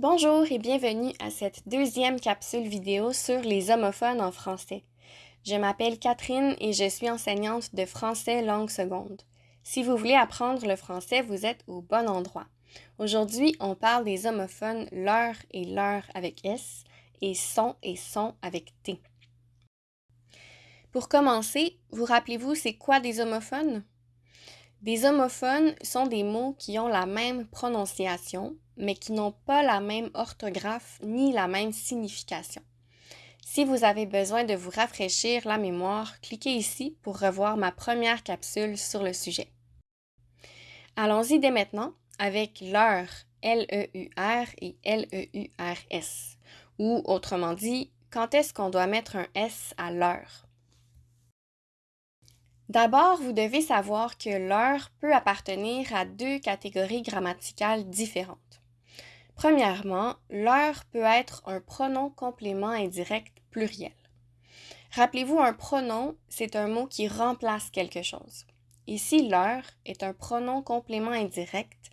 Bonjour et bienvenue à cette deuxième capsule vidéo sur les homophones en français. Je m'appelle Catherine et je suis enseignante de français langue seconde. Si vous voulez apprendre le français, vous êtes au bon endroit. Aujourd'hui, on parle des homophones leur et leur avec S et son et son avec T. Pour commencer, vous rappelez-vous c'est quoi des homophones? Des homophones sont des mots qui ont la même prononciation, mais qui n'ont pas la même orthographe ni la même signification. Si vous avez besoin de vous rafraîchir la mémoire, cliquez ici pour revoir ma première capsule sur le sujet. Allons-y dès maintenant avec l'heure, L-E-U-R et L-E-U-R-S, ou autrement dit, quand est-ce qu'on doit mettre un S à l'heure? D'abord, vous devez savoir que l'heure peut appartenir à deux catégories grammaticales différentes. Premièrement, l'heure peut être un pronom complément indirect pluriel. Rappelez-vous, un pronom, c'est un mot qui remplace quelque chose. Ici, l'heure est un pronom complément indirect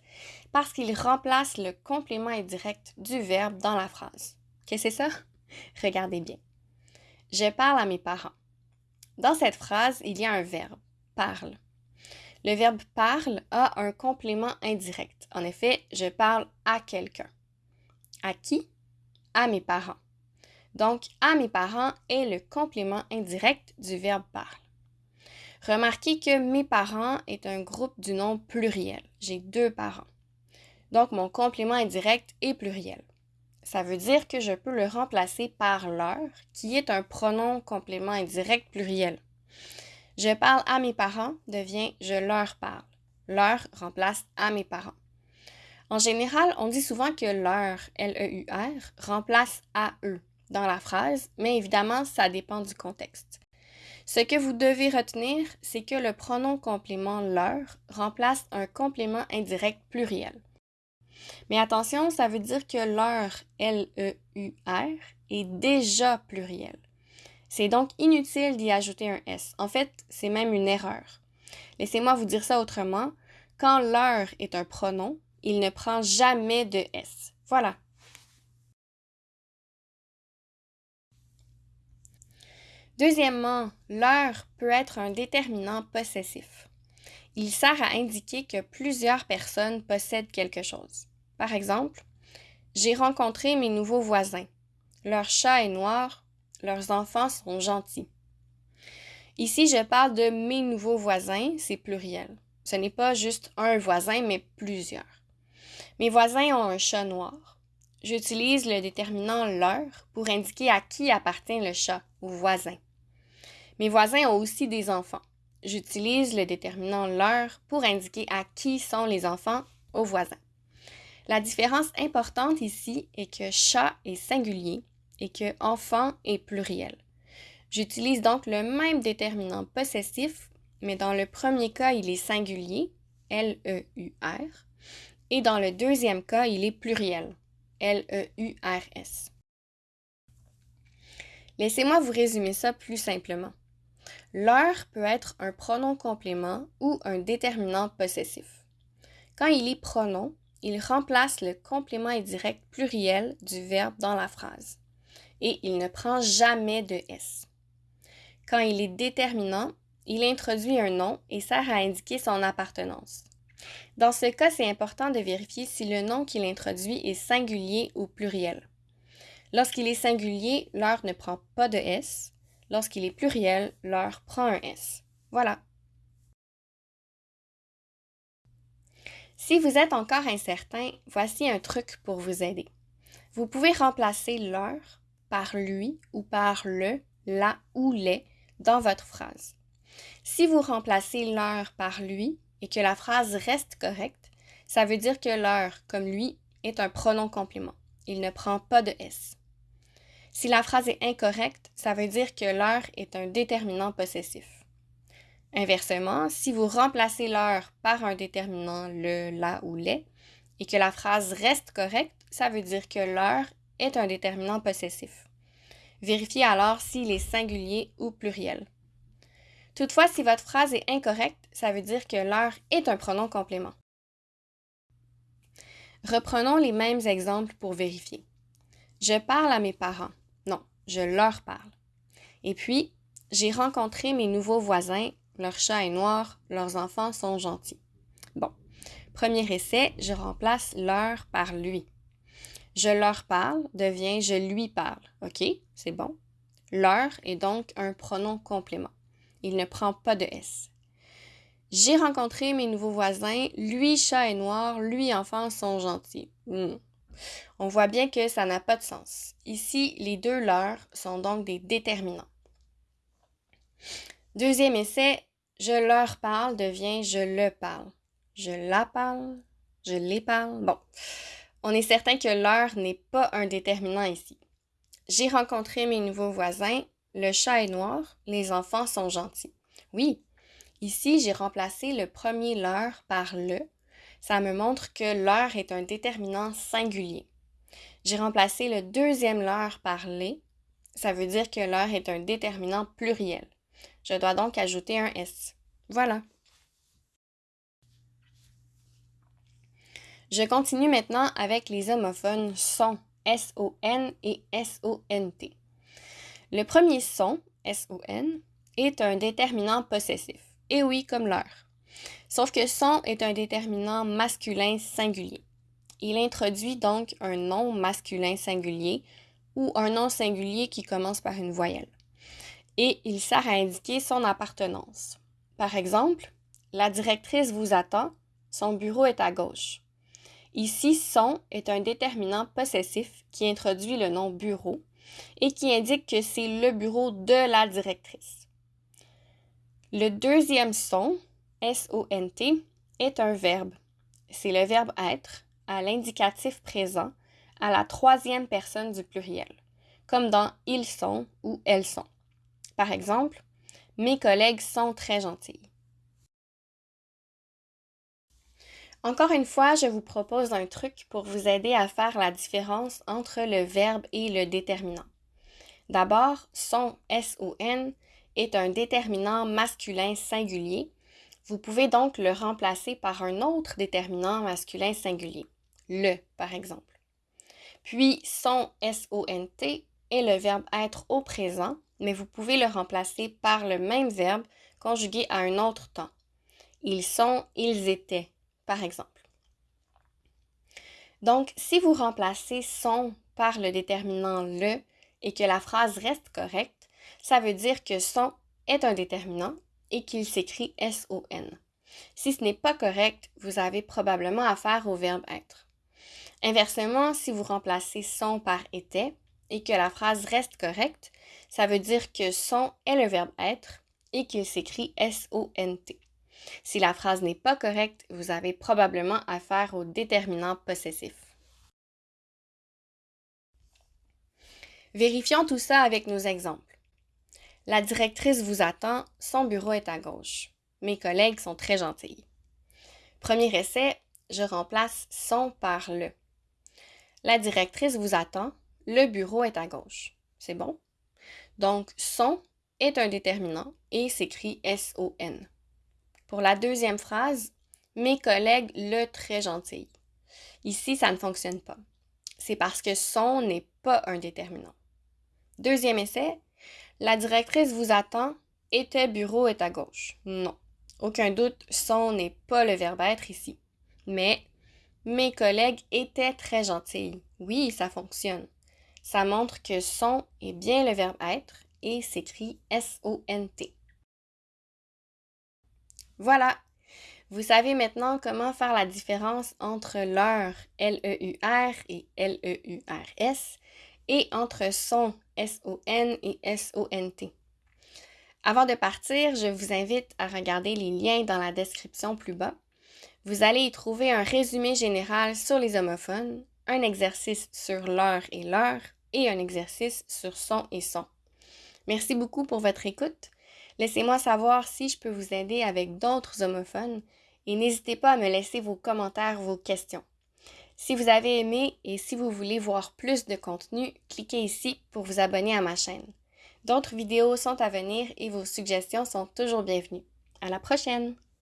parce qu'il remplace le complément indirect du verbe dans la phrase. Qu'est-ce que c'est ça? Regardez bien. Je parle à mes parents. Dans cette phrase, il y a un verbe, parle. Le verbe parle a un complément indirect. En effet, je parle à quelqu'un. À qui? À mes parents. Donc, à mes parents est le complément indirect du verbe parle. Remarquez que mes parents est un groupe du nom pluriel. J'ai deux parents. Donc, mon complément indirect est pluriel. Ça veut dire que je peux le remplacer par leur, qui est un pronom complément indirect pluriel. Je parle à mes parents devient je leur parle. Leur remplace à mes parents. En général, on dit souvent que leur, L-E-U-R, remplace à eux dans la phrase, mais évidemment, ça dépend du contexte. Ce que vous devez retenir, c'est que le pronom complément leur remplace un complément indirect pluriel. Mais attention, ça veut dire que leur, L-E-U-R, est déjà pluriel. C'est donc inutile d'y ajouter un S. En fait, c'est même une erreur. Laissez-moi vous dire ça autrement. Quand leur est un pronom, il ne prend jamais de S. Voilà. Deuxièmement, leur peut être un déterminant possessif. Il sert à indiquer que plusieurs personnes possèdent quelque chose. Par exemple, j'ai rencontré mes nouveaux voisins. Leur chat est noir, leurs enfants sont gentils. Ici, je parle de mes nouveaux voisins, c'est pluriel. Ce n'est pas juste un voisin, mais plusieurs. Mes voisins ont un chat noir. J'utilise le déterminant leur pour indiquer à qui appartient le chat, au voisin. Mes voisins ont aussi des enfants. J'utilise le déterminant leur pour indiquer à qui sont les enfants, aux voisins. La différence importante ici est que chat est singulier et que enfant est pluriel. J'utilise donc le même déterminant possessif, mais dans le premier cas, il est singulier, L-E-U-R, et dans le deuxième cas, il est pluriel, L-E-U-R-S. Laissez-moi vous résumer ça plus simplement. L'heure peut être un pronom complément ou un déterminant possessif. Quand il est pronom, il remplace le complément indirect pluriel du verbe dans la phrase et il ne prend jamais de S. Quand il est déterminant, il introduit un nom et sert à indiquer son appartenance. Dans ce cas, c'est important de vérifier si le nom qu'il introduit est singulier ou pluriel. Lorsqu'il est singulier, l'heure ne prend pas de S. Lorsqu'il est pluriel, l'heure prend un S. Voilà. Si vous êtes encore incertain, voici un truc pour vous aider. Vous pouvez remplacer l'heure par lui ou par le, la ou les dans votre phrase. Si vous remplacez l'heure par lui et que la phrase reste correcte, ça veut dire que l'heure, comme lui, est un pronom complément. Il ne prend pas de S. Si la phrase est incorrecte, ça veut dire que l'heure est un déterminant possessif. Inversement, si vous remplacez l'heure par un déterminant le, la ou les et que la phrase reste correcte, ça veut dire que l'heure est un déterminant possessif. Vérifiez alors s'il est singulier ou pluriel. Toutefois, si votre phrase est incorrecte, ça veut dire que l'heure est un pronom complément. Reprenons les mêmes exemples pour vérifier. Je parle à mes parents. Non, je leur parle. Et puis, j'ai rencontré mes nouveaux voisins. Leur chat est noir, leurs enfants sont gentils. Bon, premier essai, je remplace leur par lui. Je leur parle devient je lui parle. OK, c'est bon? Leur est donc un pronom complément. Il ne prend pas de S. J'ai rencontré mes nouveaux voisins. Lui, chat est noir. Lui, enfant, sont gentils. Hmm. On voit bien que ça n'a pas de sens. Ici, les deux leurs sont donc des déterminants. Deuxième essai, je leur parle devient je le parle. Je la parle, je les parle. Bon, on est certain que leur n'est pas un déterminant ici. J'ai rencontré mes nouveaux voisins. Le chat est noir, les enfants sont gentils. Oui, Ici, j'ai remplacé le premier leur par le. Ça me montre que leur est un déterminant singulier. J'ai remplacé le deuxième leur par les. Ça veut dire que leur est un déterminant pluriel. Je dois donc ajouter un S. Voilà. Je continue maintenant avec les homophones son, S-O-N et S-O-N-T. Le premier son, S-O-N, est un déterminant possessif. Et oui, comme l'heure. Sauf que son est un déterminant masculin singulier. Il introduit donc un nom masculin singulier ou un nom singulier qui commence par une voyelle. Et il sert à indiquer son appartenance. Par exemple, la directrice vous attend, son bureau est à gauche. Ici, son est un déterminant possessif qui introduit le nom bureau et qui indique que c'est le bureau de la directrice. Le deuxième son, S-O-N-T, est un verbe. C'est le verbe être à l'indicatif présent à la troisième personne du pluriel, comme dans ils sont ou elles sont. Par exemple, mes collègues sont très gentils. Encore une fois, je vous propose un truc pour vous aider à faire la différence entre le verbe et le déterminant. D'abord, son S-O-N est un déterminant masculin singulier. Vous pouvez donc le remplacer par un autre déterminant masculin singulier, le par exemple. Puis son S-O-N-T est le verbe être au présent, mais vous pouvez le remplacer par le même verbe conjugué à un autre temps. Ils sont, ils étaient, par exemple. Donc, si vous remplacez son par le déterminant le et que la phrase reste correcte, ça veut dire que son est un déterminant et qu'il s'écrit S-O-N. Si ce n'est pas correct, vous avez probablement affaire au verbe être. Inversement, si vous remplacez son par était et que la phrase reste correcte, ça veut dire que son est le verbe être et qu'il s'écrit S-O-N-T. Si la phrase n'est pas correcte, vous avez probablement affaire au déterminant possessif. Vérifions tout ça avec nos exemples. La directrice vous attend, son bureau est à gauche. Mes collègues sont très gentils. Premier essai, je remplace son par le. La directrice vous attend, le bureau est à gauche. C'est bon? Donc, son est un déterminant et s'écrit S-O-N. Pour la deuxième phrase, mes collègues le très gentil. Ici, ça ne fonctionne pas. C'est parce que son n'est pas un déterminant. Deuxième essai, la directrice vous attend. Était bureau est à gauche. Non. Aucun doute, son n'est pas le verbe être ici. Mais mes collègues étaient très gentils. Oui, ça fonctionne. Ça montre que son est bien le verbe être et s'écrit S-O-N-T. Voilà. Vous savez maintenant comment faire la différence entre l'heure L-E-U-R et L-E-U-R-S et entre son S-O-N et S-O-N-T. Avant de partir, je vous invite à regarder les liens dans la description plus bas. Vous allez y trouver un résumé général sur les homophones, un exercice sur l'heure et l'heure et un exercice sur son et son. Merci beaucoup pour votre écoute. Laissez-moi savoir si je peux vous aider avec d'autres homophones et n'hésitez pas à me laisser vos commentaires, vos questions. Si vous avez aimé et si vous voulez voir plus de contenu, cliquez ici pour vous abonner à ma chaîne. D'autres vidéos sont à venir et vos suggestions sont toujours bienvenues. À la prochaine!